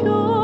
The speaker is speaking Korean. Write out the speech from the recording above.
표